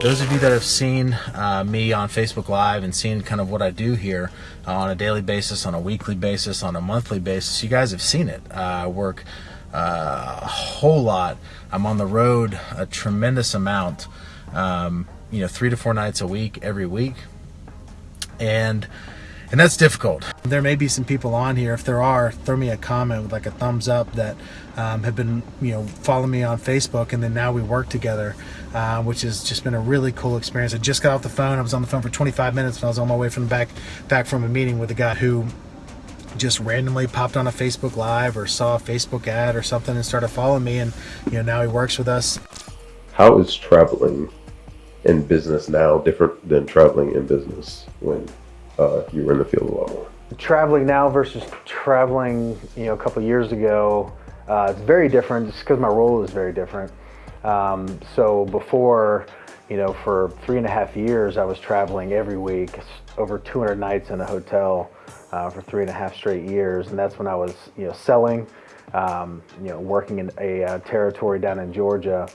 Those of you that have seen uh, me on Facebook Live and seen kind of what I do here uh, on a daily basis, on a weekly basis, on a monthly basis, you guys have seen it. I work uh, a whole lot. I'm on the road a tremendous amount, um, you know, three to four nights a week, every week. And and that's difficult. There may be some people on here. If there are, throw me a comment with like a thumbs up that um, have been, you know, follow me on Facebook, and then now we work together, uh, which has just been a really cool experience. I just got off the phone. I was on the phone for 25 minutes, and I was on my way from back back from a meeting with a guy who just randomly popped on a Facebook Live or saw a Facebook ad or something and started following me, and you know now he works with us. How is traveling in business now different than traveling in business when uh, you were in the field a lot? Traveling now versus traveling, you know, a couple years ago, uh, it's very different just because my role is very different. Um, so before, you know, for three and a half years, I was traveling every week, over 200 nights in a hotel uh, for three and a half straight years. And that's when I was, you know, selling, um, you know, working in a uh, territory down in Georgia.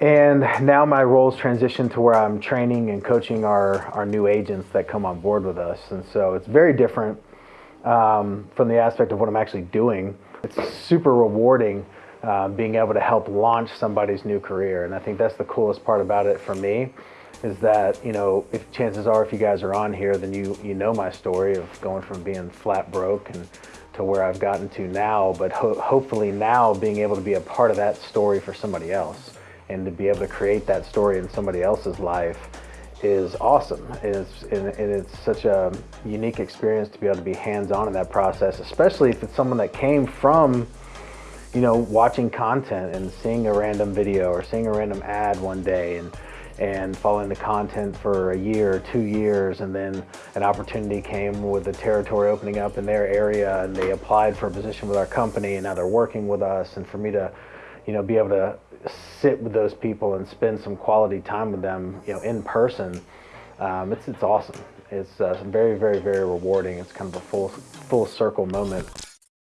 And now my roles transition to where I'm training and coaching our, our new agents that come on board with us. And so it's very different um, from the aspect of what I'm actually doing. It's super rewarding uh, being able to help launch somebody's new career. And I think that's the coolest part about it for me is that, you know, if chances are if you guys are on here, then you, you know my story of going from being flat broke and to where I've gotten to now, but ho hopefully now being able to be a part of that story for somebody else and to be able to create that story in somebody else's life is awesome. It's, and, and it's such a unique experience to be able to be hands-on in that process, especially if it's someone that came from, you know, watching content and seeing a random video or seeing a random ad one day and and following the content for a year or two years and then an opportunity came with the territory opening up in their area and they applied for a position with our company and now they're working with us and for me to you know be able to sit with those people and spend some quality time with them, you know, in person, um, it's it's awesome. It's uh, very, very, very rewarding. It's kind of a full full circle moment.